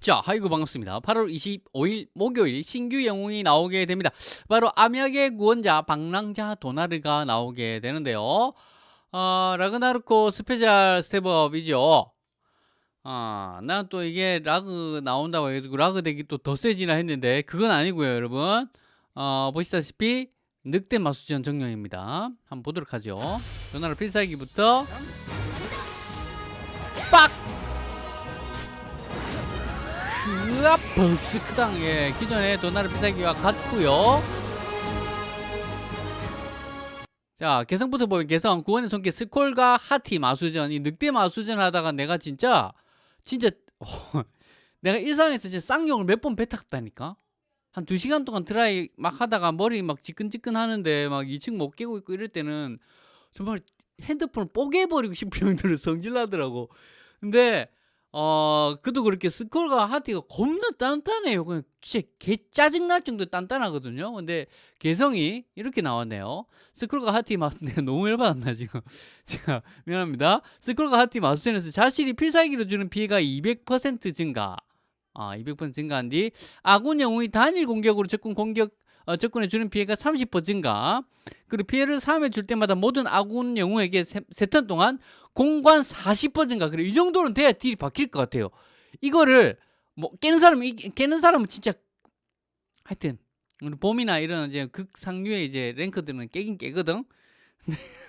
자, 하이구 반갑습니다. 8월 25일 목요일 신규 영웅이 나오게 됩니다. 바로 암약의 구원자 방랑자 도나르가 나오게 되는데요. 어, 라그나로크 special step up이죠. 아, 난 또 이게 라그 나온다고 해가지고 라그 deck이 또 더 세지나 했는데 그건 아니고요, 여러분. 어, 보시다시피 늑대 마수전 정령입니다. 한번 보도록 하죠. 도나르 필살기부터 으아 벅스 크당 예 기존의 도나르 필살기와 같고요. 자 개성부터 보면 개성 구원의 손길 스콜과 하티 마수전. 이 늑대 마수전 하다가 내가 진짜 진짜 내가 일상에서 진짜 쌍욕을 몇 번 뱉었다니까? 한 두 시간 동안 드라이 막 하다가 머리 막 지끈지끈 하는데 막 2층 못 깨고 있고 이럴 때는 정말 핸드폰을 뽀개버리고 싶은 정도로 성질나더라고. 근데 어 그도 그렇게 스콜과 하티가 겁나 단단해요. 그냥 진짜 개 짜증날 정도 단단하거든요. 근데 개성이 이렇게 나왔네요. 스콜과 하티 내가 너무 열받았나 지금. 제가 미안합니다. 스콜과 하티 마수전에서 자신이 필살기로 주는 피해가 200% 증가. 아, 200% 증가한 뒤 아군 영웅이 단일 공격으로 적군 공격 어, 적군에 주는 피해가 30% 증가. 그리고 피해를 사함에 줄 때마다 모든 아군 영웅에게 세턴 동안 공관 40% 증가. 그래 이 정도는 돼야 딜이 박힐 것 같아요. 이거를 뭐 깨는 사람은 깨는 사람은 진짜 하여튼 우리 봄이나 이런 이제 극상류의 이제 랭커들은 깨긴 깨거든.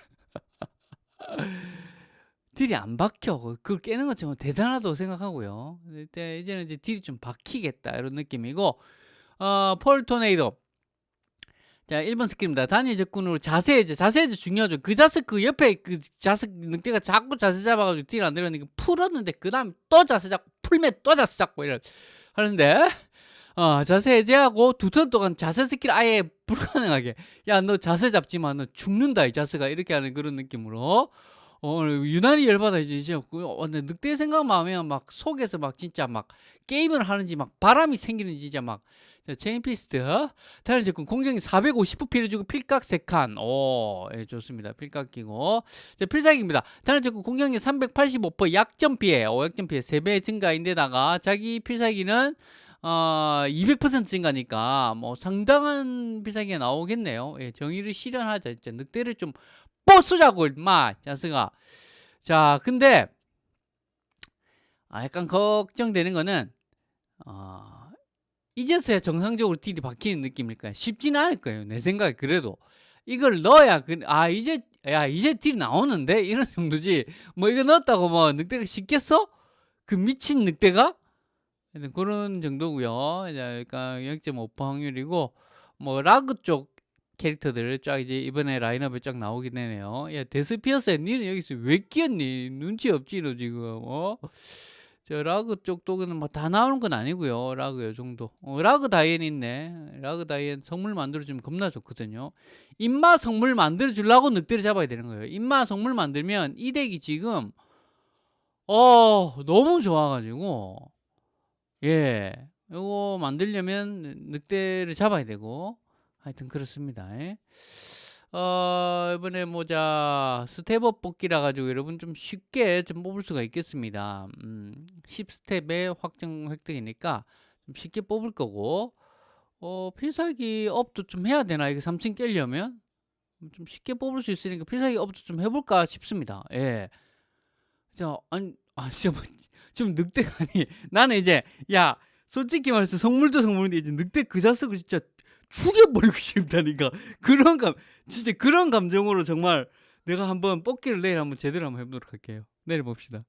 딜이 안 박혀. 그걸 깨는 것 정말 대단하다고 생각하고요. 이제는 이제 딜이 좀 박히겠다. 이런 느낌이고 어, 폴 토네이도 자, 1번 스킬입니다. 단일 적군으로 자세 해제. 자세 해제 중요하죠. 그 자세 그 옆에 그 자세 늑대가 자꾸 자세 잡아가지고 딜 안 들어가니까 풀었는데 그 다음 또 자세 잡고 풀면 또 자세 잡고 이런 하는데 어, 자세 해제하고 두 턴 동안 자세 스킬 아예 불가능하게 야 너 자세 잡지만 너 죽는다 이 자세가 이렇게 하는 그런 느낌으로 어, 유난히 열받아 이제 이제 어, 늑대 생각만 하면 막 속에서 막 진짜 막 게임을 하는지 막 바람이 생기는지 진짜 막. 자, chain fist 단일 적군 공격력 450% 피해를 주고 필각 3칸. 오 예, 좋습니다. 필각 깎고. 자, 필살기입니다. 단일 적군 공격력 385% 약점 피해. 오, 약점 피해 3배 증가인데다가 자기 필살기는 어, 200% 증가니까 뭐 상당한 필살기가 나오겠네요 예, 정의를 실현하자 진짜 늑대를 좀 뽀수자고 임마 자스가 자 근데 아, 약간 걱정되는 거는 어, 이제서야 정상적으로 딜이 바뀌는 느낌일까요? 쉽지는 않을 거예요. 내 생각에 그래도 이걸 넣어야 그, 아 이제 야 이제 딜 나오는데 이런 정도지 뭐 이거 넣었다고 뭐 늑대가 쉽겠어? 그 미친 늑대가 그런 정도고요. 그러니까 0.5% 확률이고 뭐 라그 쪽 캐릭터들 쫙 이제 이번에 라인업에 쫙 나오게 되네요. 야 데스피어스야 니는 여기서 왜 끼었니? 눈치 없지 너 지금 어? 저 라그 쪽도 뭐다 나오는 건 아니고요. 라그 요 정도. 어, 라그 다이앤 있네. 라그 다이앤 성물 만들어주면 겁나 좋거든요. 인마 성물 만들어주려고 늑대를 잡아야 되는 거예요. 인마 성물 만들면 이 덱이 지금 어 너무 좋아가지고 예 이거 만들려면 늑대를 잡아야 되고 하여튼 그렇습니다. 예. 어, 이번에 모자 step up 뽑기라 가지고 여러분 좀 쉽게 좀 뽑을 수가 있겠습니다. 음, 10스텝의 확정 획득이니까 좀 쉽게 뽑을 거고 어, 필살기 up도 좀 해야 되나? 이게 3층 깨려면 좀 쉽게 뽑을 수 있으니까 필살기 up도 좀 해볼까 싶습니다. 예. 자, 아니, 아, 진짜 뭐, 좀 늑대가 아니, 나는 이제, 야, 솔직히 말해서 성물도 성물인데 이제 늑대 그 자석을 진짜 죽여버리고 싶다니까. 그런 감 진짜 그런 감정으로 정말 내가 한번 뽑기를 내일 한번 제대로 한번 해보도록 할게요. 내일 봅시다